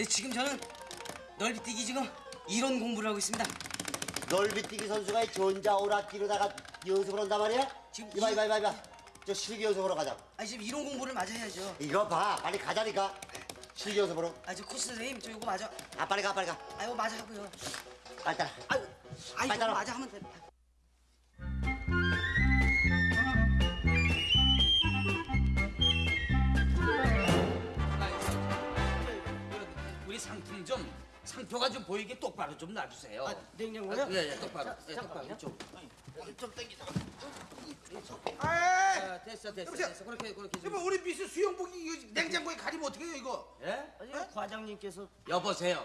네, 지금 저는 넓이뛰기 지금 이론 공부를 하고 있습니다. 넓이뛰기 선수가 이 전자 오락기로다가 연습을 한단 말이야? 지금 이봐 이- 이봐 이봐 이봐 저 실기 연습으로 가자 아 지금 이론 공부를 마저 해야죠. 이거 봐 빨리 가자니까 실기 연습으로 아 저 코치 선생님 저 이거 마저, 아 빨리 가 빨리 가 아 이거 마저 하고요. 빨리 따라 아유, 아 이거. 마저 하면 돼. 우 상표가 좀 보이게 똑바로 좀 놔주세요. 아, 냉장고요? 예, 예, 똑바로. 예. 똑바로. 좀. 좀 당기자. 아, 아, 됐어, 됐어, 여보세요? 됐어. 그렇게, 그렇게 좀. 우리 미스 수영복이 이거 냉장고에 가리면 어떻게 해요 이거? 예? 아니 과장님께서 여보세요.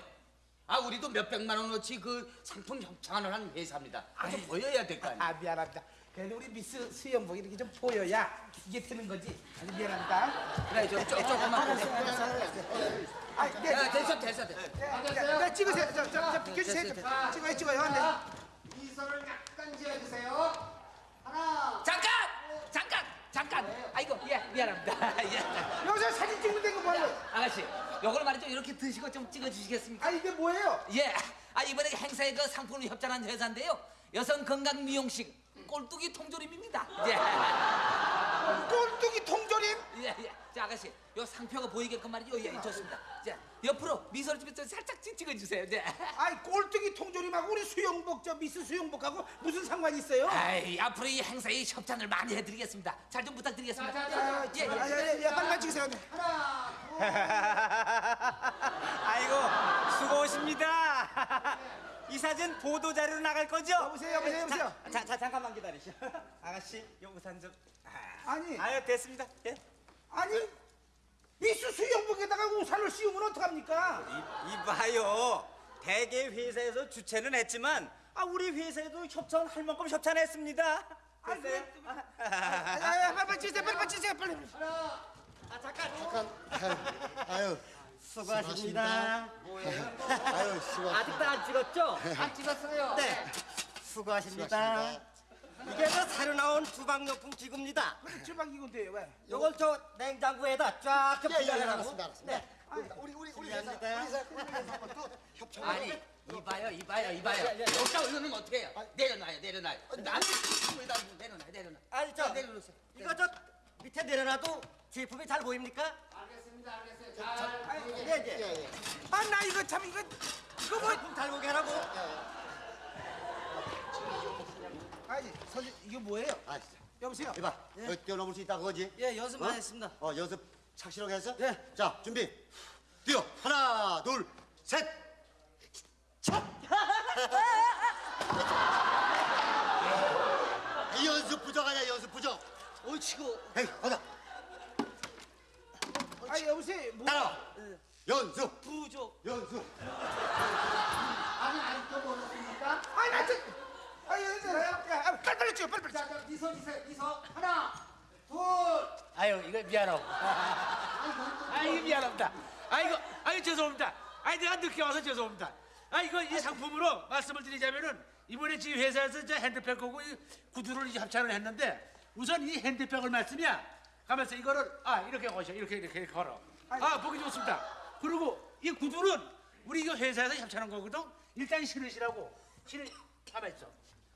아, 우리도 몇 백만 원어치 그 상품 협찬을 한 회사입니다. 아주 보여야 될 거 아니에요. 아 미안합니다. 그래도 우리 미스 수영복이 이렇게 좀 보여야 이게 되는 거지. 아주 미안합니다. 그래, 좀, 조, 조금만. 아, 네. 야, 됐어, 됐어, 됐어. 네, 네, 찍으세요. 저, 저, 저 비켜주세요. 찍어요, 찍어요. 네. 미소를 약간 지어주세요. 하나. 잠깐! 잠깐! 잠깐! 아이고, 예, 미안합니다. 예. 여기서 사진 찍는데 이거 뭐예요? 아가씨, 요걸 말이죠. 이렇게 드시고 좀 찍어주시겠습니까? 아 이게 뭐예요? 예. 아 이번에 행사에 그 상품을 협찬한 회사인데요. 여성 건강 미용식 꼴뚜기 통조림입니다. 예. 꼴뚜기 통조림? 예, 예. 자 아가씨, 요 상표가 보이게끔 말이죠. 예, 좋습니다. 자 옆으로 미소를 좀 살짝 찍- 찍어주세요. 예. 아이 꼴뚜기 통조림하고 우리 수영복 저 미스 수영복하고 무슨 상관이 있어요? 아이 앞으로 이 행사에 협찬을 많이 해드리겠습니다. 잘 좀 부탁드리겠습니다. 자, 자, 아, 예, 예. 아, 예, 예, 빨리만 찍으세요. 네. 아이고 수고하십니다. 이 사진 보도 자료로 나갈 거죠? 여보세요, 여보세요, 여보세요. 자, 자 잠깐만 기다리시오. 아가씨, 요 우산 좀. 아, 아니, 아유 됐습니다. 예. 아니 미스 수영복에다가 우산을 씌우면 어떡합니까? 이, 이봐요. 대개 회사에서 주최는 했지만 아 우리 회사에도 협찬할 만큼 협찬했습니다. 아이, 됐어요? 그래. 아, 아, 아, 빨리 찍으세요, 빨리, 빨리 찍으세요, 빨리. 아 잠깐. 아유 수고하십니다. 아유 수고 아직도 안 찍었죠? 안 찍었어요. 네. 수고하십니다. 이게 저 새로 나온 주방용품 기구입니다. 주방 이건 돼요, 왜? 요걸 저 냉장고에다 쫙좀 예, 예, 분량하고. 알았습니다, 알았습니다. 우리 우리 우리 회사 우리 회사 우리 회사 협찬 아니 이봐요, 이봐요, 이봐요. 여기다 올려놓으면 어떻게 해요? 내려놔요, 내려놔요. 나는 여기다 내려놔요, 내려놔. 아니 저 내려놓으세요. 이거 저 밑에 내려놔도 제품이 잘 보입니까? 알겠어요. 잘. 예, 예. 예 예 아, 나 이거 참 이거 이거 뭐? 보게 하라고. 아니, 선생 이게 뭐예요? 아 진짜 여보세요. 이봐 너 뛰어넘을 수 있다 그거지? 예 연습 어? 많이 했습니다. 어 연습 착실하게 했어? 예. 자 준비 뛰어 하나 둘셋 이 연습 부족 아니야 연습 부족 오 치고 에이 가자 아, 여보세요. 뭐? 따라와 연습 부족. 연습 아니, 아직도 모르십니까? 아, 나 저. 아, 아, 빨리 빨리 찍어, 빨리 빨리. 자, 자, 미소 주세요. 미소. 하나, 둘. 아유 이거 미안하고. 아이고 미안합니다. 아이고 아이고 죄송합니다. 아이 내가 늦게 와서 죄송합니다. 아 이거 이 상품으로 말씀을 드리자면은 이번에 지금 회사에서 저 핸드백 하고 이 구두를 이제 합찬을 했는데 우선 이 핸드백을 말씀이야. 가면서 이거를 아 이렇게 거셔 이렇게 이렇게, 걸어. 아 보기 좋습니다. 그리고 이 구두는 우리 이거 회사에서 협찬한 거거든. 일단 신으시라고 신을 가만 있어.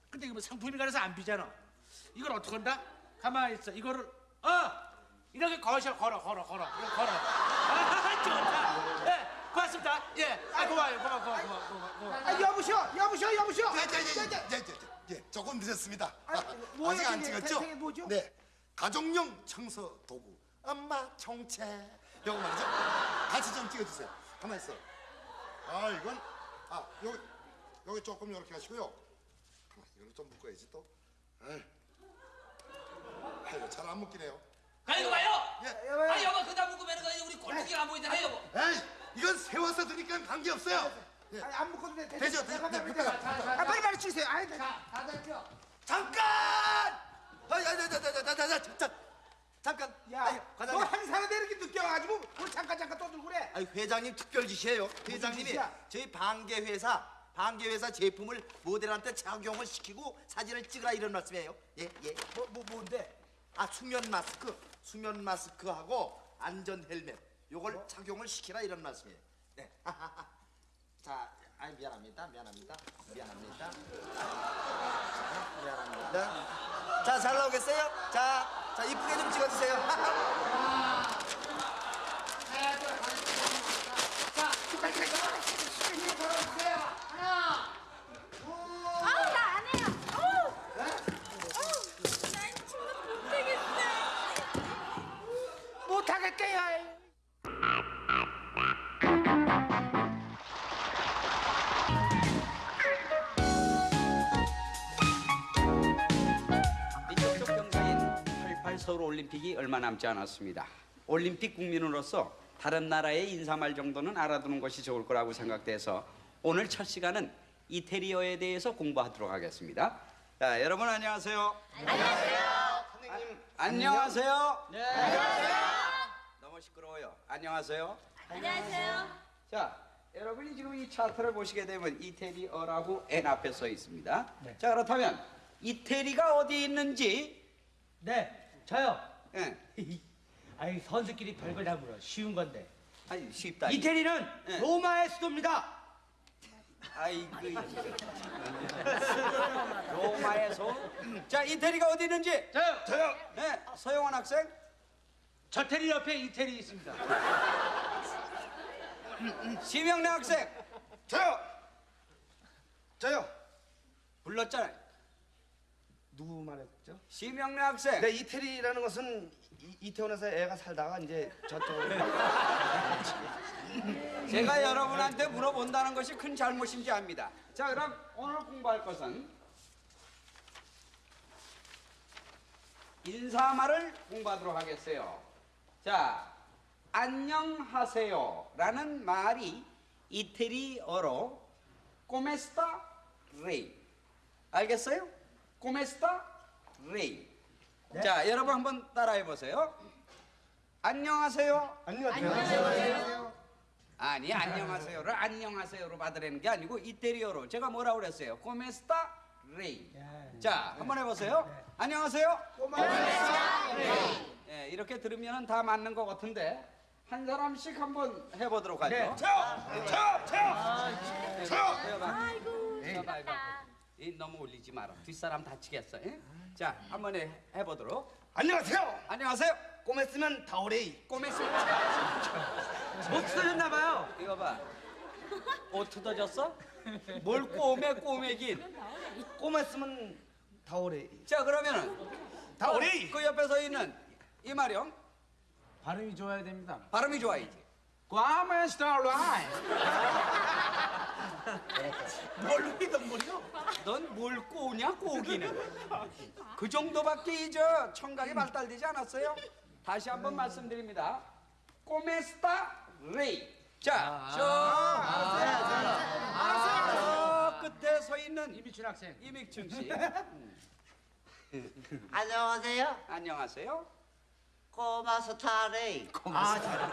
근데 이거 뭐 상품이 가려서 안 비잖아. 이걸 어떻게 한다? 가만히 있어. 이거를 어 이렇게 거셔 걸어 걸어 걸어 이렇게 걸어. 아 좋다. 예 고맙습니다. 예. 아 고마워요 고마워 고마워 고마워 고마워. 고마워. 아, 여보시오, 여보시오, 여보시오. 예, 예, 예, 예, 예, 예, 예, 조금 늦었습니다. 아, 아, 뭐예요, 아직 안? 찍었죠? 뭐죠? 네, 가정용 청소 도구, 엄마 총채, 이거 말이죠. 같이 좀 찍어주세요. 가만 있어. 아, 이건 아 여기 여기 조금 이렇게 하시고요. 이걸 좀 묶어야지 또. 아이, 아이고 잘안 묶이네요. 가 이거 봐요. 예. 아 여보 그다 묶으면 그 우리 꼴뚜기가 안 보이잖아요 여보. 에이, 이건 세워서 드니까 관계 없어요. 예. 아, 안 묶어도 돼. 되죠, 되죠. 네, 묶어요. 아, 빨리 빨리 찍으세요. 아이, 네. 자, 다들 펴. 잠깐 아야야야야야야야 잠깐 잠깐 야, 아니, 너 과장님 행사에 이렇게 늦게 와가지고 우리 잠깐 잠깐 떠들고 그래. 아니 회장님 특별 지시예요 회장님이? 저희 방계 회사 방계 회사 제품을 모델한테 착용을 시키고 사진을 찍으라 이런 말씀이에요 예 예 뭐, 뭐 뭔데? 아 수면 마스크 수면 마스크하고 안전 헬멧 요걸 착용을 시키라 이런 말씀이에요. 네. 자, 아 미안합니다. 미안합니다. 미안합니다. 자, 미안합니다. 자, 잘 나오겠어요? 자, 자 이쁘게 좀 찍어주세요. 얼마 남지 않았습니다. 올림픽 국민으로서 다른 나라의 인사말 정도는 알아두는 것이 좋을 거라고 생각돼서 오늘 첫 시간은 이태리어에 대해서 공부하도록 하겠습니다. 자, 여러분 안녕하세요. 안녕하세요. 선생님 안녕하세요. 네. 너무 시끄러워요. 안녕하세요. 안녕하세요. 자, 여러분이 지금 이 차트를 보시게 되면 이태리어라고 N 앞에 써 있습니다. 자, 그렇다면 이태리가 어디에 있는지 네, 저요. 예. 아니 선수끼리 별걸 다 물어. 쉬운 건데. 아니 쉽다. 이태리는 네. 로마의 수도입니다. 아이고. 로마에서 자, 이태리가 어디 있는지. 저요. 저요. 네, 서영원 학생. 저 테리 옆에 이태리 있습니다. 심영래 학생. 저요. 저요. 불렀잖아요. 누구 말했죠? 심영래 학생. 네, 이태리라는 것은 이, 이태원에서 애가 살다가 이제 저쪽으로 제가 여러분한테 물어본다는 것이 큰 잘못인지 압니다. 자, 그럼 오늘 공부할 것은 인사말을 공부하도록 하겠어요. 자, 안녕하세요라는 말이 이태리어로 come sta lei. 알겠어요? Come sta lei. 자, 여러분 한번 따라해 보세요. 안녕하세요. 안녕하세요. 아니 안녕하세요를 안녕하세요로 받으라는 게 아니고 이태리어로 제가 뭐라 그랬어요? Come sta lei. 자 한번 해 보세요. 안녕하세요. 코메스타 레이. 예, 이렇게 들으면 다 맞는 것 같은데 한 사람씩 한번 해보도록 하죠. 아이고 이 너무 올리지 마라. 뒷사람 다치겠어. 예? 자 한번 해, 해보도록. 안녕하세요. 안녕하세요. 꼬맸으면 다오레이. 꼬메스. 목 쓰셨나 봐요. 이거 봐. 옷 뜯어졌어? 뭘 꼬매 꼬매긴. 꼬맸으면 다오레이. 자 그러면은 다오레이. 그 옆에 서 있는 이마령 발음이 좋아야 됩니다. 발음이 좋아야지. 꽈메 스타라이. 뭘 믿어버려? 넌뭘 꼬냐 꼬기는? 그 정도밖에 이저 청각이 발달되지 않았어요? 다시 한번 말씀드립니다. 꼬메스타 레이. 자, 저, 저 끝에 서 있는 이미춘 학생. 이믹춘 씨. 안녕하세요. 안녕하세요. 꼬마 스타레이. 아, 꼬마 스타.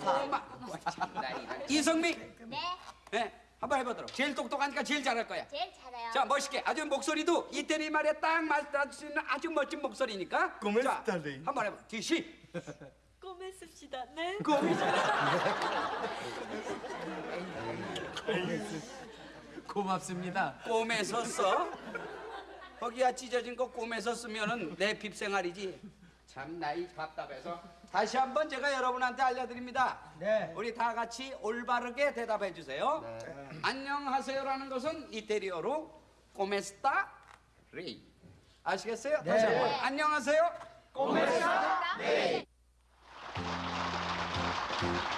꼬마. 참나, 이런. 이성미. 네. 네, 한번 해보도록. 제일 똑똑하니까 제일 잘할 거야. 제일 잘해요. 자 멋있게 아주 목소리도 이태리 말에 딱 맞을 수 있는 아주 멋진 목소리니까 꼬메 자, 스타일이. 한번 해봐 디시 씁시다. 네. 고맙습니다. 꿈에서 써 거기야 찢어진 거 꿈에서 쓰면은 내 빕생활이지 참 나이 답답해서 다시 한번 제가 여러분한테 알려드립니다. 네. 우리 다 같이 올바르게 대답해 주세요. 안녕하세요라는 것은 이태리어로 꼬메스타 레이. 아시겠어요? 다시 한번 안녕하세요. 지금도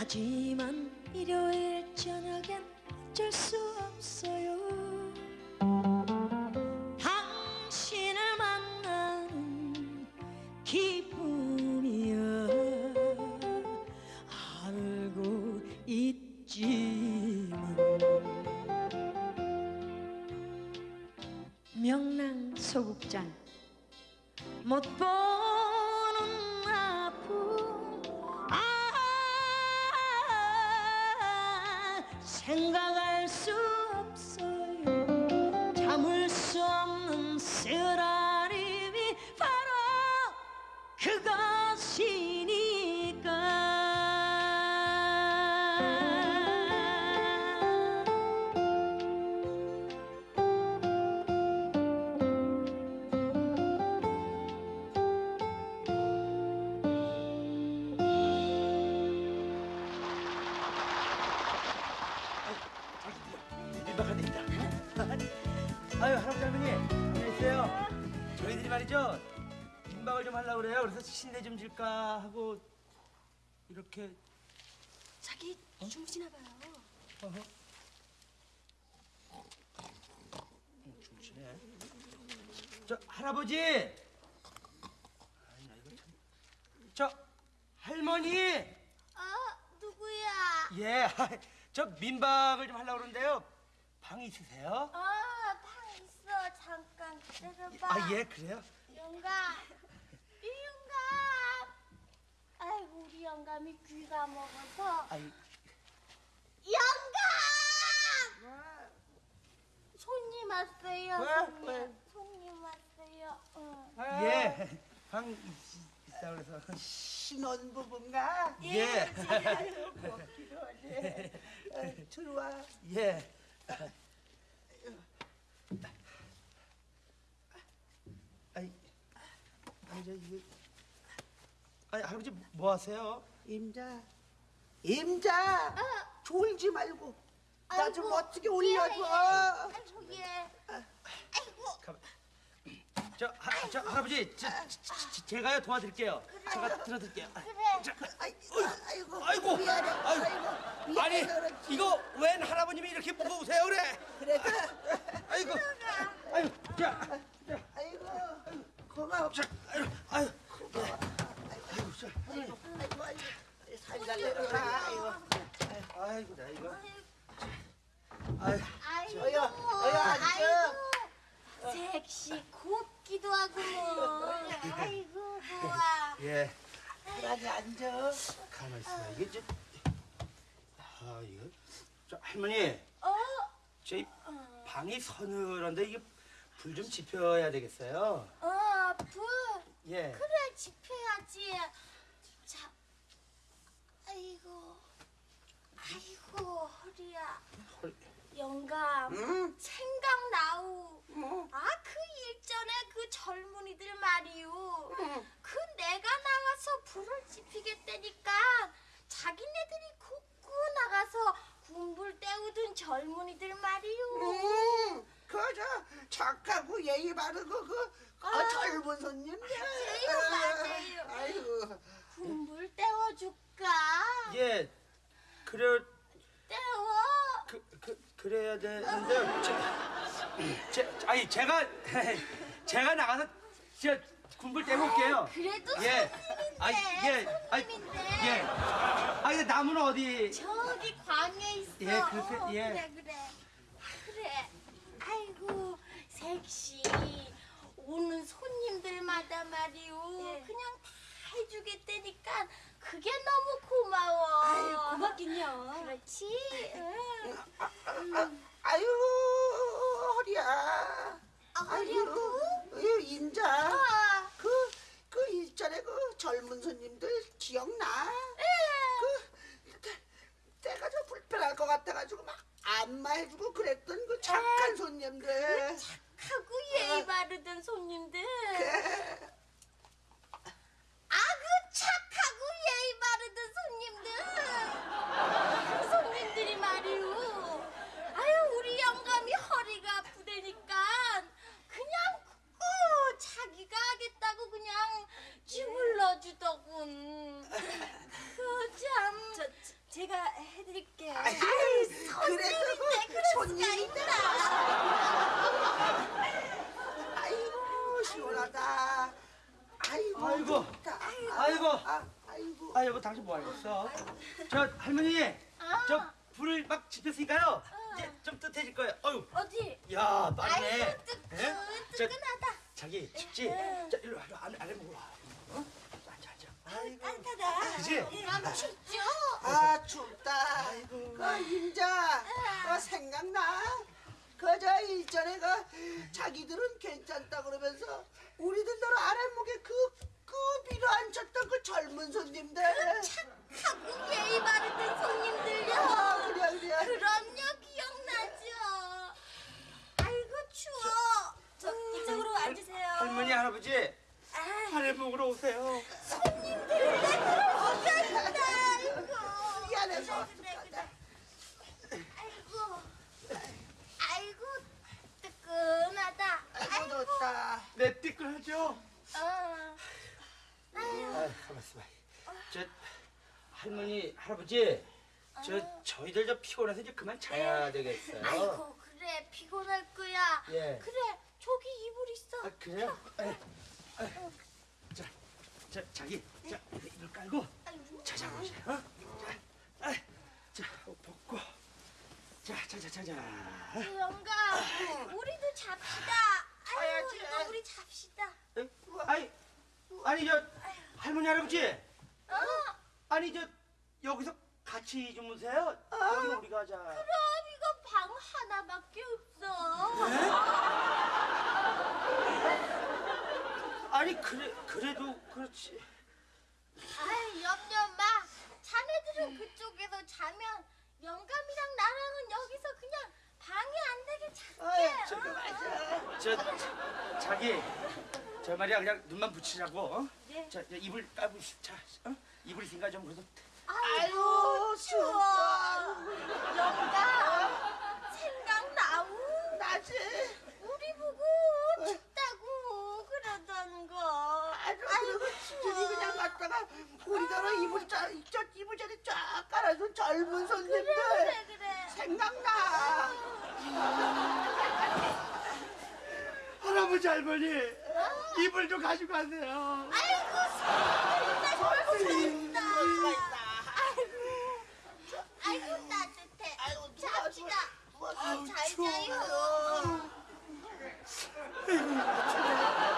하지만 일요일 저녁엔 어쩔 수 없어요. 당신을 만나는 기쁨이야 알고 있지만 명랑 소극장 못 보 아유 할아버지 할머니 안녕하세요. 저희들이 말이죠 민박을 좀 하려고 그래요. 그래서 신내 좀 질까 하고 이렇게 자기 주무시나 봐요. 주무시네. 저 할아버지. 아이, 나 이거 참. 저 할머니. 어 누구야? 예. 저 민박을 좀 하려고 그러는데요. 방 있으세요? 있어 잠깐 기다려봐. 아 예 그래요? 영감, 이 영감. 아이고 우리 영감이 귀가 먹어서 아이 영감. 손님 왔어요. 왜? 손님. 왜? 손님 왔어요. 응. 예. 방 있, 있다 그래서 신혼부부인가? 예. 먹기로 하네. 어, 들어와. 예. 아이, 아 이저 이거, 아니 할아버지 뭐 하세요? 임자, 임자. 졸지 말고 나 좀 어떻게 올려줘. 예, 예. 아이고 예. 아이고 저, 하, 저 할아버지, 저, 저, 저, 제가요 도와드릴게요. 제가 들어드릴게요. 그래. 아이고, 아이고, 아이고, 미안해. 아이고, 아이고, 아니 미안해, 그렇지. 이거 웬 할아버님이 이렇게 무거우세요 그래? 그래, 아이고, 아이고, 자, 아이고, 고마워. 자, 아이고, 아이고, 아이고, 자, 아이고, 아이고, 살살 내려라. 아이고, 아이고, 나 이거, 아이고, 아이고. 어여, 어여, 앉아. 아이고. 섹시 곱기도 하고 뭐. 아이고 좋아. 예, 편하게 앉아. 가만 있어. 이게 좀, 아 이거, 저 할머니, 어? 저희 방이 서늘한데 이게 불 좀 지펴야 되겠어요. 어, 불. 예. 그래 지펴야지. 자, 아이고, 아이고 허리야. 허리. 영감, 생각나우. 아, 그 일전에 그 젊은이들 말이오. 그 내가 나가서 불을 지피겠다니까 자기네들이 굽고 나가서 군불 때우던 젊은이들 말이오. 음, 그저 착하고 예의 바르고 그 어, 아. 젊은 손님들. 맞아요, 맞아요. 아이고, 군불 때워줄까? 예, 그래, 때워. 그, 그, 그래야 되는데, 제, 제, 아니 제가 제가 나가서 저 군불 떼볼게요. 그래도 예. 손님인데, 아, 예. 아, 손님인데. 예. 아, 근데 나무는 어디? 저기 광에 있어. 예, 그렇게, 어, 예. 그래, 그래. 그래. 섹시. 오는 손님들마다 말이오. 그냥 다 해주겠다니까 그게 너무 고마워. 아유, 고맙긴요. 그렇지. 응. 아유 허리야. 아, 허리하고? 아유 인자. 아, 그, 그 일전에 그 젊은 손님들 기억나? 예. 그, 때- 때가 좀 불편할 것 같아가지고 막 안마해주고 그랬던 그 착한 손님들. 하고 예의 바르던 손님들. 그, 아그 착하고 예의 바르던 손님들. 그 손님들이 말이오. 아유 우리 영감이 허리가 아프다니까 그냥 꼭 자기가 하겠다고 그냥 주물러 주더군. 그참 저, 제가 해드릴게요. 아이 손님인데 그럴. 있다. 아이고 시원하다. 아이고. 아이고. 좋다. 아이고. 아, 아이고. 아, 여보 당신 뭐 하고 있어? 저 할머니, 저 불을 막 지폈으니까요. 이제 좀 뜨뜻해질 거예요. 어유, 어디? 야, 빠르네. 아이고 뜨끈 예? 저 뜨끈하다. 자기 춥지? 자 일로 와, 일로 먹으러 와. 어? 앉아. 따뜻하다. 그지? 안 춥죠? 아 춥다. 그 임자, 그 생각나? 그저 일전에 그 자기들은 괜찮다 그러면서 우리들대로 아랫목에 그, 그 비로 앉혔던 그 젊은 손님들. 착하고 예의 바르던 손님들요. 아, 그래 그래. 그럼요, 기억나죠? 아이고 추워. 저 이쪽으로 앉으세요. 할머니 할아버지 아, 아래 먹으러 오세요. 아이고. 미안해서. 그래, 그래, 그래. 아이고, 아이고 뜨끈하다. 아이고 좋다. 내 띠끌하죠? 어. 아유, 아, 가만 있어 봐. 저 할머니 할아버지 저 저희들 저 피곤해서 이제 그만 자야 되겠어요. 아이고 그래 피곤할 거야. 예. 그래 저기 이불 있어. 아 그래요? 에, 에. 자, 자 자기 자 이걸 깔고. 찾아보세요. 어? 자, 아, 자옷 벗고 자 자 자 자 자. 영감, 우리도 잡시다. 아유. 이거 우리 잡시다. 아니 아니 저 할머니 할아버지 어? 아니 저 여기서 같이 주무세요? 여기 우리가 자. 그럼 이거 방 하나밖에 없어. 아니 그래 그래도 그렇지. 아이, 염려 마. 자네들은 그쪽에서 자면 영감이랑 나랑은 여기서 그냥 방해 안 되게 잘게. 어? 저, 저 자기 저 말이야 그냥 눈만 붙이자고. 어? 네. 자, 자 이불 까부 자 어? 이불 있으니까 좀 그래서 아이고 추워. 영감 생각나우. 나지. 우리 보고 춥다고 그러던 그리고 진이 그냥 갔다가 우리대로 이불 짜, 저 이불 자리 쫙 깔아준 젊은 손님들. 그래 그래. 생각나. 할아버지 할머니 이불 좀 가지고 가세요. 아이고 손님들 좋다. 아이고 아이고 따뜻해. 아이고, 잡시다. 어, 잘 자요. 사랑한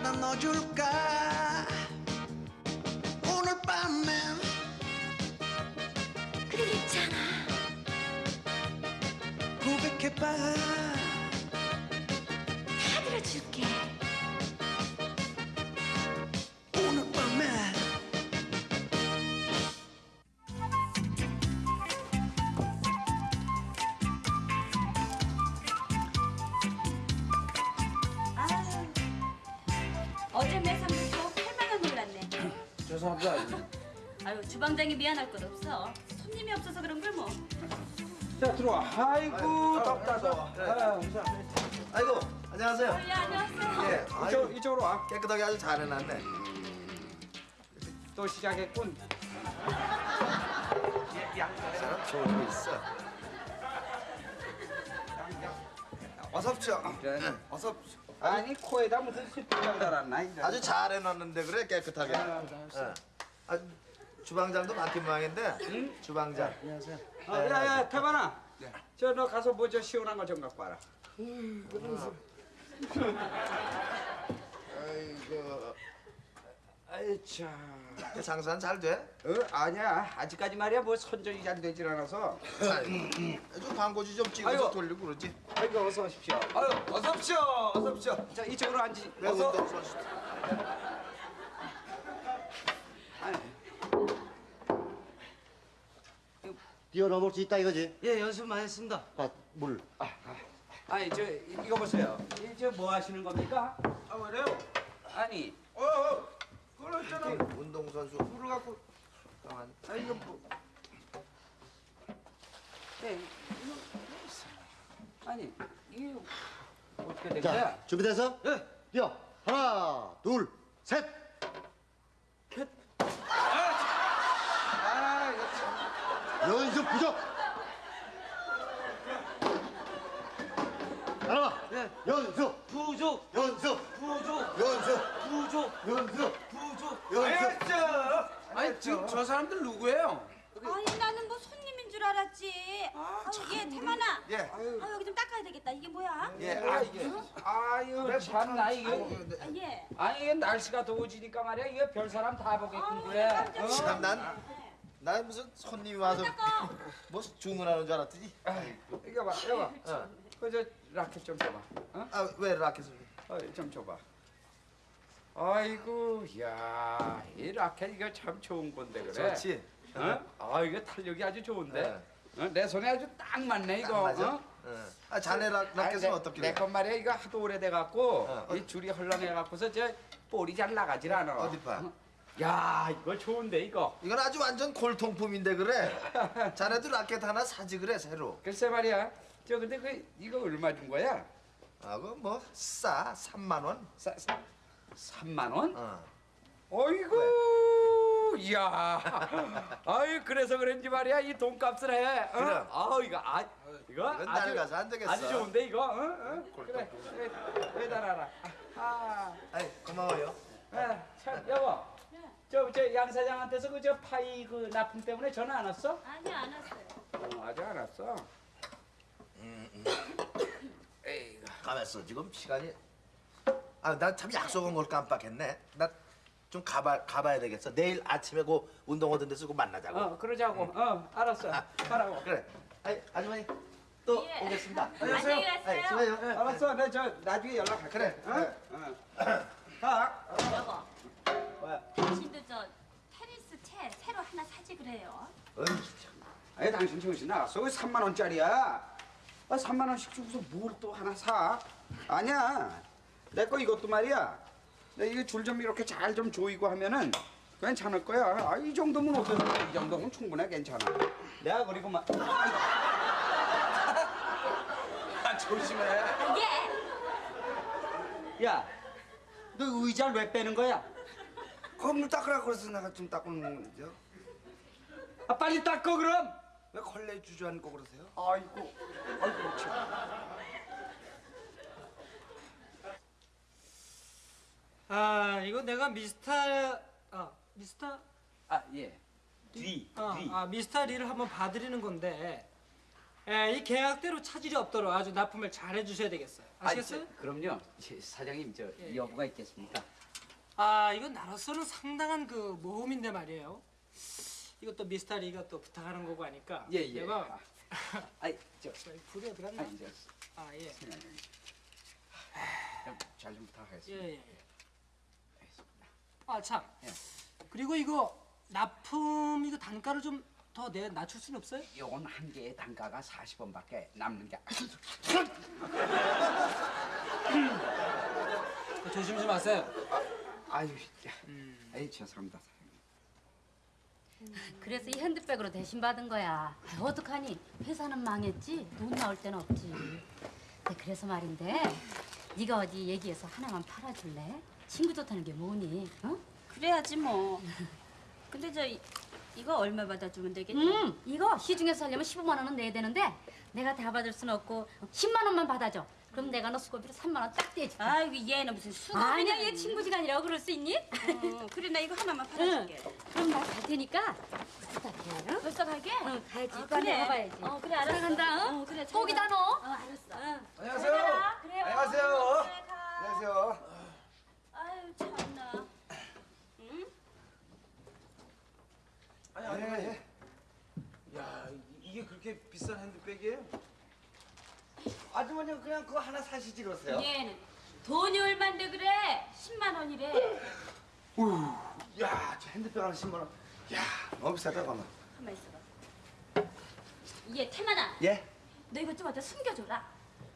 들어줄까 오늘 밤엔 그러겠잖아. 고백해봐. 다 들어줄게 미안할 것 없어. 손님이 없어서 그런 걸 뭐. 자 들어와. 아이고 덥다 더워. 아이고 안녕하세요. 어, 예 안녕하세요. 예, 아이고, 이쪽, 이쪽으로 와. 깨끗하게 아주 잘 해놨네. 또 시작했군. 사람 좋은 거 있어. 어서 오십시오. 그래. 어서 오십시오. 아니 코에다 무슨 숯불장 달았나? 이제. 아주 잘 해놨는데 그래 깨끗하게. 예. 아, 주방장도 맡긴 모양인데. 주방장. 어, 야야 태반아. 저너 가서 뭐 저 시원한 거 좀 갖고 와라. 아이고. 아이 참. 그 장사는 잘 돼? 어 아니야 아직까지 말이야 뭐 선전이 잘 되질 않아서. 좀 광고지 좀 찍어서 아이고. 돌리고 그러지. 아이고 어서 오십시오. 아유 어서 오십시오. 어서 오십시오. 자 이쪽으로. 왜 어서. 운동선수? 뛰어넘을 수 있다 이거지? 예 연습 많이 했습니다. 아, 물. 아니 저 이거 보세요. 이저 뭐 하시는 겁니까? 아 왜래요? 아니 어, 어. 그걸 있잖아. 운동선수. 물을 갖고. 가만. 아 이거 뭐. 네, 이거 아니 이게 어떻게 된 자, 거야? 준비돼서? 예. 뛰어. 하나, 둘, 셋. 아 이거 참. 연습 부족. 따라와. 예. 연습, 부족 연습, 부족 연습, 부족 연습, 부족. 연습. 저. 아니 지금 저 사람들 누구예요? 아니 나는 뭐 손님인 줄 알았지. 아, 예 태만아. 예. 아 여기 좀 닦아야 되겠다. 이게 뭐야? 예. 아 이게 아유 참나 이게 아, 예. 아니 이게 날씨가 더워지니까 말이야 이게 별 사람 다 보게끔 그래. 어? 참, 난, 난 무슨 손님이 와서. 뭐 주문하는 줄 알았더니. 이거 봐 이거 봐. 어. 그저 라켓 좀 줘봐. 어? 아, 왜 라켓을? 어, 좀 줘봐. 아이고, 야, 이 라켓 이거 참 좋은 건데 그래. 좋지? 어? 아, 이거 탄력이 아주 좋은데. 네. 어? 내 손에 아주 딱 맞네 이거. 딱 맞아? 어? 응. 아, 자네 라, 라켓은 내- 어떻게? 내것 말이야 이거 하도 오래돼 갖고 어, 이 줄이 헐렁해 갖고서 저 볼이 잘 나가질 않아. 어디 봐. 어? 야, 이거 좋은데 이거. 이건 아주 완전 골통품인데 그래. 자네도 라켓 하나 사지 그래 새로. 글쎄 말이야. 저 근데 그 이거 얼마 준 거야? 아, 그뭐싸 3만 원. 싸, 싸, 3만 원? 어. 어이구, 이야. 아유, 그래서 그런지 말이야 이 돈값을 해. 어? 그럼. 아, 이거 아, 이거 이건 날 가서 안 되겠어. 아주 좋은데 이거. 어? 어? 그래, 매달아라. 아, 아이 고마워요. 아, 참 여보. 저, 저양 사장한테서 그 저 파이 그 납품 때문에 전화 안 왔어? 아니 안 왔어요. 어, 아직 안 왔어. 에이, 가만있어 지금 시간이. 아, 나 참 약속한 걸 깜빡했네. 나 좀 가봐 가봐야 되겠어. 내일 아침에 그 운동 하던 데서 그 만나자고. 어, 그러자고. 어, 알았어. 가라고. 그래. 아이 아주머니 또 예. 오겠습니다. 안녕히 아이, 가세요. 수고해요. 네, 알았어. 내저 나중에 연락할게. 그래. 어? 어. 가. 여보. 뭐야? 당신도 저 테니스 채 새로 하나 사지 그래요. 어이, 아니 당신 정신 나갔어? 왜 3만 원짜리야? 아 3만 원씩 주고서 뭘 또 하나 사? 아니야. 내 거 이것도 말이야. 내 이거 줄 좀 이렇게 잘 좀 조이고 하면은 괜찮을 거야. 아, 이 정도면 어때? 이 정도면 충분해 괜찮아. 내가 그리고 막 아, 조심해. 예. 야, 너 의자를 왜 빼는 거야? 컵물 닦으라고 그래서 내가 좀 닦고 놓는 거죠. 아, 빨리 닦어 그럼. 왜 걸레 주저앉고 그러세요? 아이고, 아이고 참. 아 이거 내가 미스터 아 미스터 아 예. 뒤, 아, 뒤. 아 미스터 리를 한번 봐드리는 건데 에, 이 계약대로 차질이 없도록 아주 납품을 잘 해주셔야 되겠어요. 아시겠어요? 아, 저, 그럼요. 제 사장님 저 예, 여부가 있겠습니까? 아 이건 나로서는 상당한 그 모험인데 말이에요. 이것도 미스터리가 또 부탁하는 거고 하니까. 예, 예. 내가 아이 저 불이 어디 갔나? 아니 저아 예. 잘좀 부탁하겠습니다. 예, 예. 아 참. 그리고 이거 납품 이거 단가를 좀 더 내 낮출 수는 없어요? 요건 한 개의 단가가 40원밖에 남는 게 조심 좀 하세요. 아유, 아이 죄송합니다. 그래서 이 핸드백으로 대신 받은 거야. 아유, 어떡하니? 회사는 망했지. 돈 나올 데는 없지. 네, 그래서 말인데 네가 어디 얘기해서 하나만 팔아줄래? 친구 좋다는 게 뭐니? 어? 그래야지 뭐. 근데 저 이, 이거 얼마 받아주면 되겠니? 음, 이거 시중에서 하려면 15만 원은 내야 되는데 내가 다 받을 수는 없고 10만 원만 받아줘. 그럼 내가 너 수고비로 3만 원 딱 떼지. 아이고 얘는 무슨 수고 아니야, 얘 친구지간이라고 그럴 수 있니? 어, 그래 나 이거 하나만 응. 팔아줄게. 그럼 나 갈 테니까 부탁해. 응? 벌써 가게? 응, 가야지. 아, 그래. 가봐야지. 어 그래 알았어. 들어간다, 응? 어 그래. 가. 너. 어 알았어. 안녕하세요. 그래요. 안녕하세요. 그래 가. 안녕하세요. 아유 참나. 응? 아니 아니 아니. 야 이- 이게 그렇게 비싼 핸드백이에요? 아주머니 그냥 그거 하나 사시지 그러세요? 얘는 돈이 얼만데 그래? 10만 원이래. 우우, 야 저 핸드백 하나 10만 원. 야 너무 비싸다 가만. 가만 있어봐. 얘 태만아. 예? 너 이거 좀 어디다 숨겨줘라.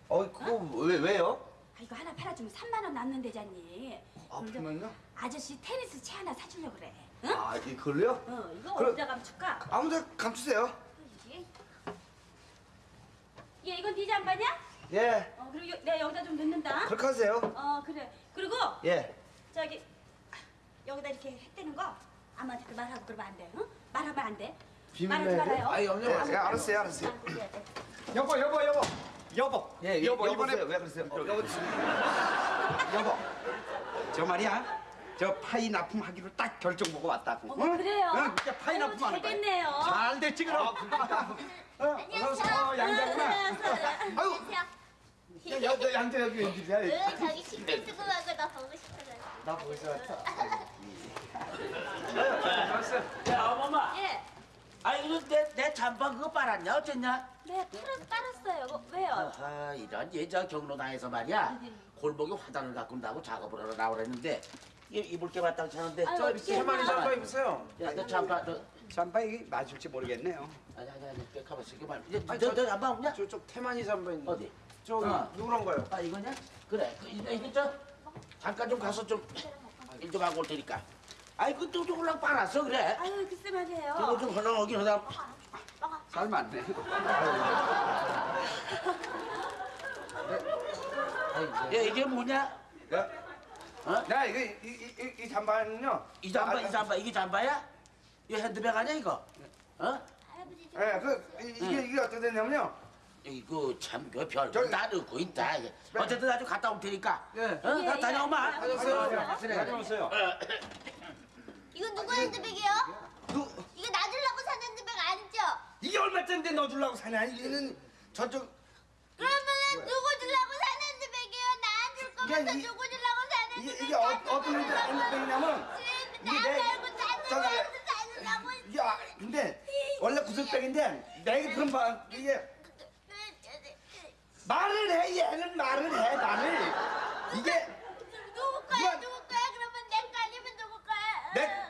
어 그거 왜 왜요? 아, 이거 하나 팔아주면 3만 원 남는데잖니. 아 그래서 그러면요? 아저씨 테니스 채 하나 사주려 그래. 응? 아 이걸로요? 어, 이거 그럼- 어디다 감출까? 아무데 감추세요. 얘 이건 네 잠바냐? 예. 어, 그리고 여- 내가 여기다 좀 넣는다. 그렇게 하세요. 어, 그래. 그리고 예. 저기 여기다 이렇게 했대는 거 아무한테 말하고 그러면 안 돼. 응? 말하면 안 돼. 말하지 비밀로 말아요. 아니 엄마. 예, 예, 알았어요 알았어요. 안 그래야 돼. 여보 여보 여보 여보. 예, 여보 여보세요. 이번에 왜 그러세요? 어, 여보 여보, 저 말이야. 저 파이 납품하기로 딱 결정 보고 왔다고. 어머, 그래요? 응, 진짜 파이 아유, 납품 하는 거야. 잘 됐네요. 잘 됐지 그럼. 어, 어서 양자구나. 아유 야, 야, 야, 양자 여기 웬일이야? 응, 저기 신발 쓰고 가고 나 보고 싶어서. 나 벌써 왔다. 야 어머마. 예. 아 이거 내, 내 잠바 그거 빨았냐 어쨌냐? 네, 팔았, 빨았어요. 뭐, 왜요? 아하 이런 예저 경로당에서 말이야 골목에 화단을 가꾼다고 작업을 하러 나오랬는데 이- 입을 게 마땅치 않은데 아유, 저 세마리 해요? 잠바 입으세요 야 너 잠바 너 잠바 이게 맞을지 모르겠네요. 아니 아니 아니 그 가만 있어 가만 너너 너 잠바 없냐? 저쪽 태만이 잠바 있는. 어디? 저기 어. 누구란 거요? 아 이거냐? 그래 그, 이거, 이거 저 잠깐 좀 가서 좀일좀 하고 올 테니까 아이 그또 홀랑 빨았어 그래 아유, 글쎄 말이에요. 그거 좀 헐렁하긴 하다 잘 맞네. 야 이게 뭐냐? 야, 어? 나 이거 이, 이, 이, 이 잠바는요. 이 잠바 아, 이 잠바 이게 잠바야? 이거 핸드백 아니야 이거? 어? 할아버지 예, 그 이, 이게 이게 어떻게 됐냐면요. 이거 참그 별거 저기- 다 넣고 있다. 이게. 어쨌든 아주 갔다 올 테니까. 예. 어? 나 다녀오마. 다녀오세요. 다녀오세요. 이거 누구 핸드백이에요? 누 이거 나 주려고 산 핸드백 아니죠? 이게 얼마짜리인데 너 주려고 사냐? 이거는 저쪽 그러면은 누구 주려고 산 핸드백이에요? 나안줄 거면서 이게 이- 누구 주려고 산 이게 핸드백? 이게 어, 어떤 핸드백이냐면 나 이게 내- 말고 저기- 사주려고 이게 아, 근데 원래 구슬백인데 내가 그런 바 이게 말을 해 얘는 말을 해 말을 이게 누구 거야? 누구 거야? 그러면 내거 아니면 누구 거야? 내-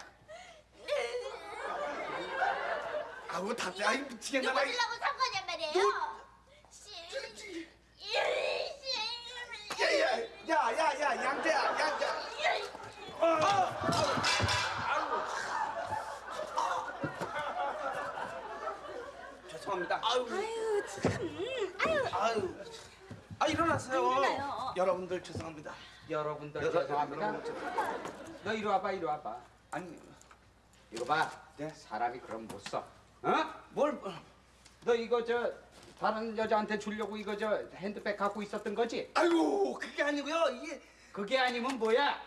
아우 답답해 아이 미치겠나 누구 봐 주려고 산 거냔 말이에요? 씨. 씨. 야야야야 양재야 양재 죄송 합니다. 아유, 참. 아유, 아유 아 일어나세요. 여러분들 죄송합니다 여러분들 여러- 죄송합니다. 여러분들 너 이리 와봐, 이리 와봐. 아니, 이거 봐. 네, 사람이 그럼 못 써. 어? 뭘? 너 이거 저 다른 여자한테 주려고 이거 저 핸드백 갖고 있었던 거지? 아이고 그게 아니고요 이게 그게 아니면 뭐야?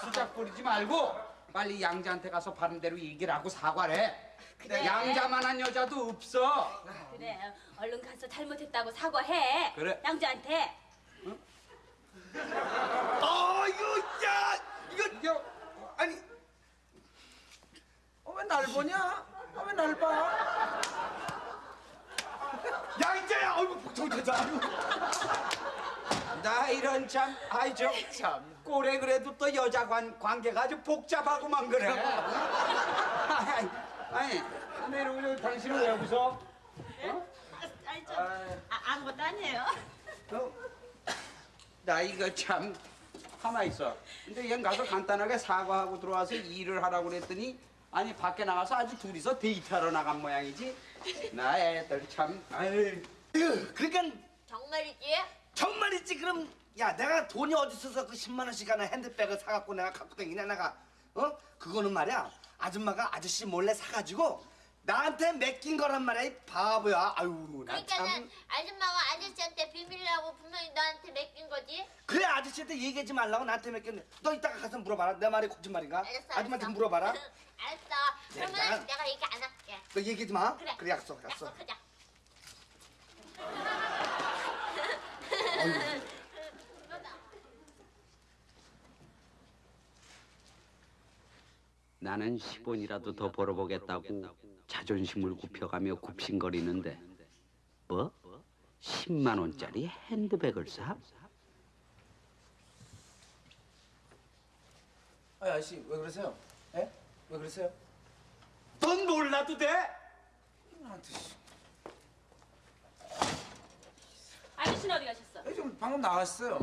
수작 부리지 말고 빨리 양자한테 가서 바른 대로 얘기를 하고 사과를 해. 그래. 양자만한 여자도 없어. 그래. 얼른 가서 잘못했다고 사과해. 그래. 양주한테. 아 이거 야 이거 이거 날 보냐? 아, 왜날 봐? 야 이제야 어이구 복통되자 나 이런 참 아이 저 참 꼴에 그래도 또 여자 관, 관계가 아주 복잡하고만 그래 아니, 아니 내려오려 당신은 왜 웃어? 아니 저 아, 아무것도 아니에요. 어? 나 이거 참 가만 있어 근데 얘 가서 간단하게 사과하고 들어와서 일을 하라고 그랬더니 아니 밖에 나가서 아주 둘이서 데이트하러 나간 모양이지 나 애들 참 아유 그러니까 정말이지? 정말이지 그럼 야 내가 돈이 어디 있어서 그 10만 원씩 하는 핸드백을 사갖고 내가 갖고 다니냐 내가 어 그거는 말이야 아줌마가 아저씨 몰래 사가지고 나한테 맡긴 거란 말이야 이 바보야 아유 나 그러니까는 참 아줌마가 아저씨한테 비밀이라고 분명히 너한테 맡긴 거지? 그래 아저씨한테 얘기하지 말라고 나한테 맡겼네 너 이따가 가서 물어봐라 내 말이 거짓말인가 알았어, 아줌마한테 알았어. 물어봐라 알았어. 그러면 내가- 내가 얘기 안 할게. 너 얘기하지 마 그래. 그래 약속 약속 약속하자. 나는 10원이라도 더 벌어보겠다고 자존심을 굽혀가며 굽신거리는데 뭐? 10만 원짜리 핸드백을 사? 아 아저씨 왜 그러세요? 에? 왜 그러세요? 넌 몰라도 돼? 나한테 씨. 아저씨는 어디 가셨어? 아, 지금 방금 나왔어요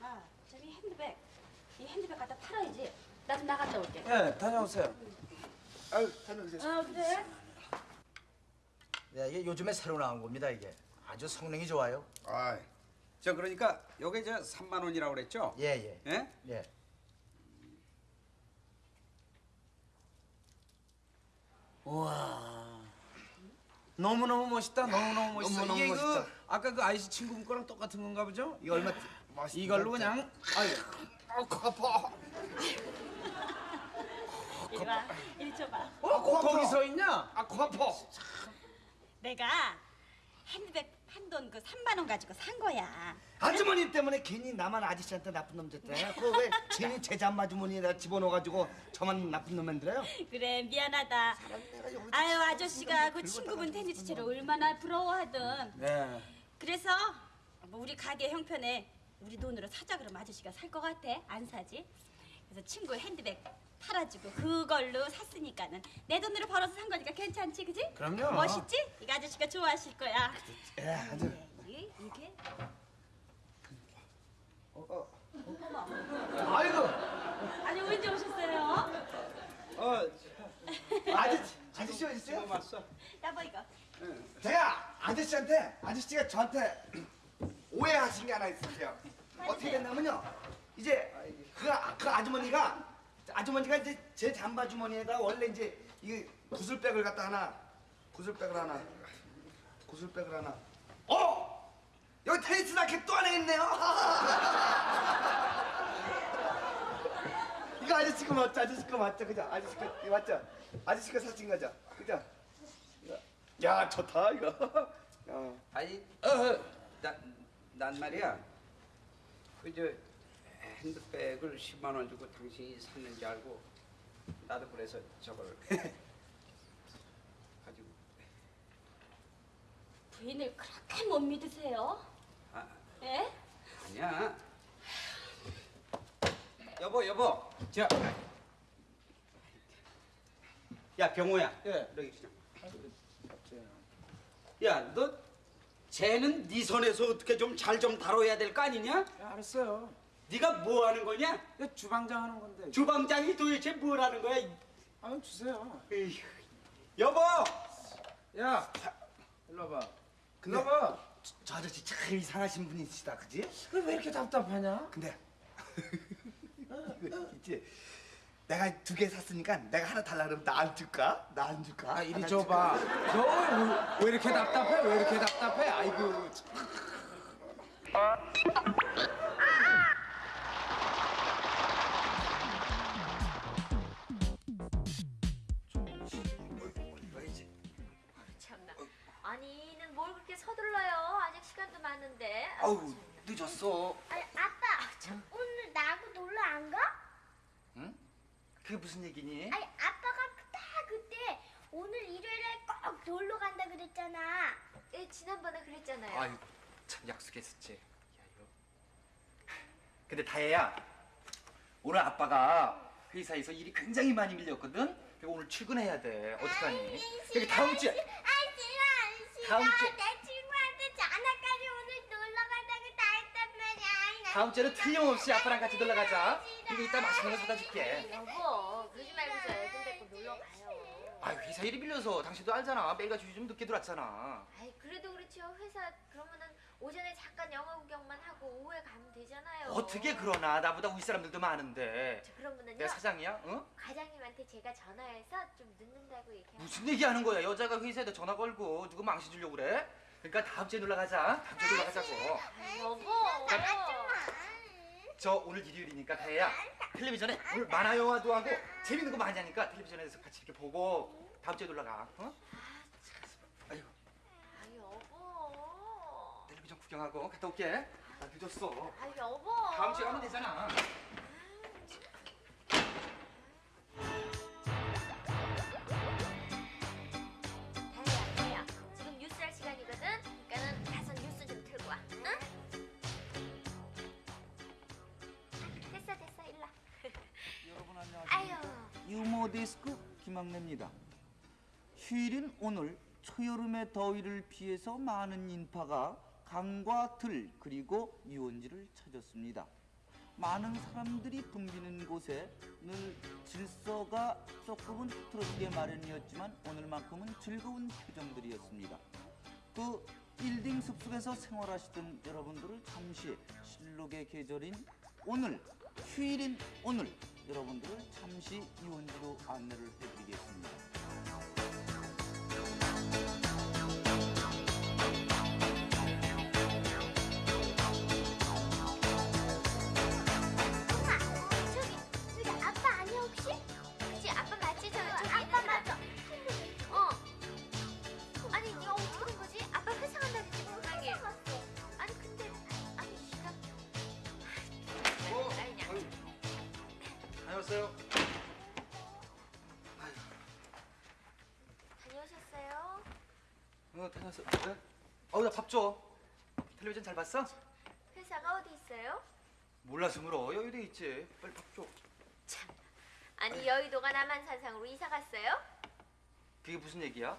아 저기 핸드백. 이 핸드백 갖다 팔아야지. 나 좀 나갔다 올게. 예 다녀오세요 아유 다녀오세요 어 그래? 네, 이게 요즘에 새로 나온 겁니다 이게 아주 성능이 좋아요 아, 저 그러니까 요게 저 3만 원이라고 그랬죠? 예 예 예? 예. 우와 너무너무 멋있다 너무너무 멋있어 너무너무 이게 멋있다. 그 아까 그 아이씨 친구 거랑 똑같은 건가 보죠? 이거 얼마 맛있 이걸로 그냥 아유 아 아파 이리 와. 이리 줘봐. 어? 거기 서 있냐? 아 아파 내가 핸드백 판돈그 3만 원 가지고 산 거야. 아주머니 때문에 괜히 나만 아저씨한테 나쁜 놈 됐대 그왜 괜히 제자 아주머니에다 집어넣어가지고 저만 나쁜 놈 만들어요? 그래 미안하다. 아유 아저씨가 그 친구분 테니스 채를 얼마나 부러워하든. 네 그래서 뭐 우리 가게 형편에 우리 돈으로 사자 그러면 아저씨가 살 것 같아? 안 사지? 그래서 친구 핸드백 팔아주고 그걸로 샀으니까는 내 돈으로 벌어서 산 거니까 괜찮지, 그지? 그럼요. 멋있지? 이거 아저씨가 좋아하실 거야. 예 아주 이- 이게 아이고 아니 언제 오셨어요? 어, 아저씨 아저씨 어디 있어요? 지금 왔어. 여보 이거. 제가 아저씨한테 아저씨가 저한테 오해하신 게 하나 있으세요. 어떻게 됐냐면요. 이제 그, 아- 그 아주머니가 아주머니가 이제 제 잠바 주머니에다 원래 이제 이 구슬백을 갖다 하나 구슬백을 하나 구슬백을 하나 어 여기 테니스 라켓 또 하나 있네요. 이거 아저씨 거 맞죠? 아저씨 거 맞죠? 그죠? 아저씨 거 맞죠? 아저씨 거 사신 거죠? 그죠? 야 좋다 이거. 야. 아니, 어, 난, 난 말이야. 그저 핸드백을 10만 원 주고 당신이 샀는지 알고 나도 그래서 저걸 가지고 부인을 그렇게 못 믿으세요? 아, 예? 아니야. 여보, 여보. 저. 야, 병호야. 예. 여기 좀. 야, 너 쟤는 네 손에서 어떻게 좀 잘 좀 다뤄야 될 거 아니냐? 예, 알았어요 네가 뭐 하는 거냐? 이거 주방장 하는 건데 주방장이 도대체 뭘 하는 거야? 이- 아 주세요 에휴. 여보! 야 일로 와봐 근데- 와봐 저 아저씨 참 이상하신 분이시다, 그지? 왜 이렇게 답답하냐? 근데 이거 있지. 내가 두 개 샀으니까 내가 하나 달라 그러면 나 안 줄까? 나 안 줄까? 아 이리 하나 줘봐 너왜 이렇게 답답해? 왜 이렇게 답답해? 아이고 참. 참나. 아니는 뭘 그렇게 서둘러요? 아직 시간도 많은데. 아우 늦었어. 아니 아빠, 참, 오늘 나하고 놀러 안 가? 그게 무슨 얘기니? 아니 아빠가 딱 그때 오늘 일요일에 꼭 놀러 간다 그랬잖아. 예, 지난번에 그랬잖아요. 아유 참 약속했었지. 야 이거. 근데 다혜야 오늘 아빠가 회사에서 일이 굉장히 많이 밀렸거든. 그리고 오늘 출근해야 돼. 어떡하니? 여기 다음 주에 아 싫어 싫어. 다음 주- 내 친구한테 오늘 놀러 간다고 다 했단 말이야. 아이, 나 다음 주에는 틀림없이 아빠랑 같이 놀러 가자. 싫어. 그리고 이따 맛있는 거 사다 줄게. 여보 그러지 말고서 애들 데리고 놀러 가요. 아유 회사 일이 밀려서 당신도 알잖아. 매일같이 좀 늦게 들어왔잖아. 아이 그래도 그렇죠 회사 그러면은 오전에 잠깐 영화 구경만 하고 오후에 가면 되잖아요. 어떻게 그러나 나보다 위 사람들도 많은데. 저 그러면은요 내가 사장이야? 어? 과장님한테 제가 전화해서 좀 늦는다고 얘기하고. 무슨 얘기하는 거야? 여자가 회사에다 전화 걸고 누구 망신 주려고 그래? 그러니까 다음 주에 놀러 가자. 다음 주에 놀러 가자고. 여보. 저 오늘 일요일이니까 다혜야 텔레비전에 오늘 만화 영화도 하고 재밌는 거 많이 하니까 텔레비전에서 같이 이렇게 보고 다음 주에 놀러 가. 어? 아이고 아이 여보. 텔레비전 구경하고 갔다 올게. 나 늦었어. 아이 여보. 다음 주에 가면 되잖아. 데스크 김학래입니다. 휴일인 오늘 초여름의 더위를 피해서 많은 인파가 강과 들 그리고 유원지를 찾았습니다. 많은 사람들이 붐비는 곳에 늘 질서가 조금은 흐트러지게 마련이었지만 오늘만큼은 즐거운 표정들이었습니다. 그 빌딩 숲속에서 생활하시던 여러분들을 잠시 실록의 계절인 오늘 휴일인 오늘 여러분들을 잠시 유원지로 안내를 해드리겠습니다. 왔어. 그래? 어우, 나 밥 줘. 텔레비전 잘 봤어? 회사가 어디 있어요? 몰라서 물어. 여기도 있지. 빨리 밥 줘. 아니 여의도가 남한산상으로 이사 갔어요? 그게 무슨 얘기야?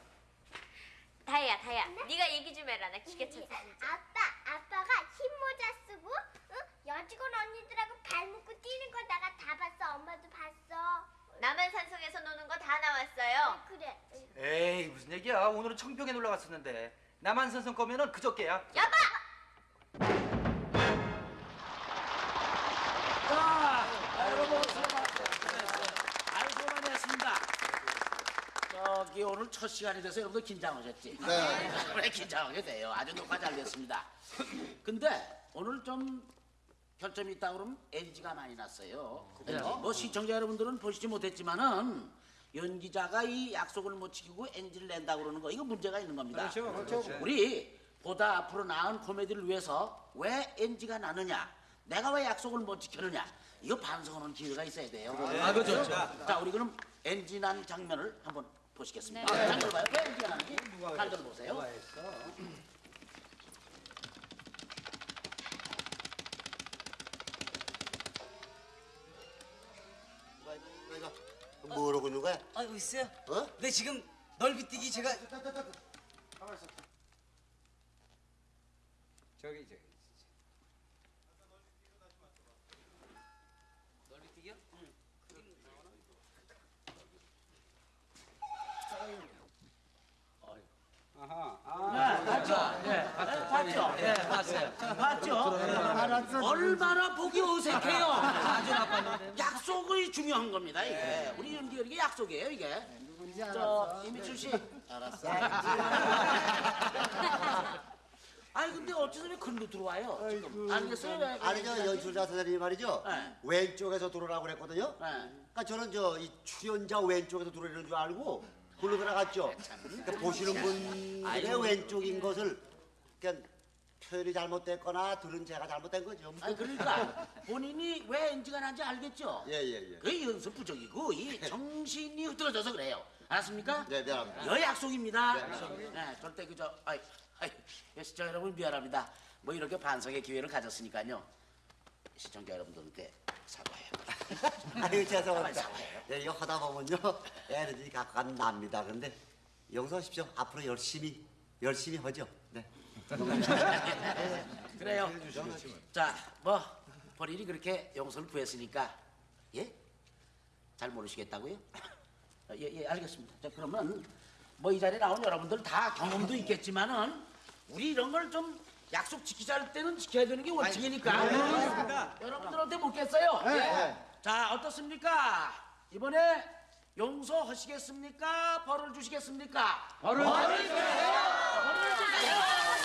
다혜야 다혜야 네 가 얘기 좀 해라 나 기계 찾아 아빠 아빠가 흰 모자 쓰고 응? 여직원 언니들하고 발 묶고 뛰는 거 내가 다 봤어. 엄마도 봤어. 남한 산성에서 노는 거 다 나왔어요 그래. 에이, 무슨 얘기야. 오늘은 청평에 놀러 갔었는데. 남한 산성 거면은 그저께야. 여보! 자, 여러분 수고 많으셨습니다. 아유 수고 많이 했습니다. 저기 오늘 첫 시간이 돼서 여러분들 긴장하셨지? 네. 왜 긴장하게 돼요? 아주 녹화 잘 됐습니다. 근데 오늘 좀 결점이 있다 그러면 NG가 많이 났어요. NG. 뭐 시청자 여러분들은 보시지 못했지만은 연기자가 이 약속을 못 지키고 NG를 낸다 그러는 거 이거 문제가 있는 겁니다. 그렇죠, 그렇죠. 우리 보다 앞으로 나은 코미디를 위해서 왜 NG가 나느냐? 내가 왜 약속을 못 지켰느냐? 이거 반성하는 기회가 있어야 돼요. 아, 그렇죠. 자, 우리 그럼 NG 난 장면을 한번 보시겠습니다. 아, 장면을 봐요. 왜 NG가 나는지 장면을 보세요. 내가 뭐라고 있는 거야? 아이고 있어요? 어? 네 지금 넓이뛰기 제가 저기 저기 넓이뛰기요? 응. 아하 네, 봤죠? 네, 봤죠? 네, 봤어요. 봤죠? 얼마나 보기 어색해요. 아주 나빴는데. 약속이 중요한 겁니다, 이게. 우리 연기 이게 약속이에요, 이게. 저, 이미출 씨. 알았어. 아니, 근데 어째서 왜 글로 들어와요? 지금. 알겠어요? 왜- 아니 저 연출자 선생님이 말이죠. 네. 왼쪽에서 들어오라고 그랬거든요. 네. 그러니까 저는 저 이 출연자 왼쪽에서 들어오는 줄 알고 글로 들어갔죠. 그러니까 보시는 아이고. 왼쪽인 것을 그냥 표현이 잘못됐거나 들은 제가 잘못된 거죠. 아니 그러니까 본인이 왜 NG가 난지 알겠죠? 예, 예, 예. 그 연습 부족이고 이 정신이 흐트러져서 그래요. 알았습니까? 네, 미안합니다. 여 약속입니다. 네. 네, 절대 그저 아이 아이 예, 시청자 여러분 미안합니다. 뭐 이렇게 반성의 기회를 가졌으니까요. 시청자 여러분들께 사과해요. 아유 죄송합니다. 예, 이거 하다 보면요 에너지 가는 납니다. 그런데 용서하십시오. 앞으로 열심히 열심히 하죠. 네. 그래요. 자, 뭐 본인이 그렇게 용서를 구했으니까 예? 잘 모르시겠다고요? 어, 예, 예, 알겠습니다. 자, 그러면 뭐 이 자리에 나온 여러분들 다 경험도 있겠지만은 우리 이런 걸 좀 약속 지키자 할 때는 지켜야 되는 게 원칙이니까. 여러분들한테 묻겠어요. 네, 예. 네. 자, 어떻습니까? 이번에 용서하시겠습니까? 벌을 주시겠습니까? 벌을 주시겠습니다.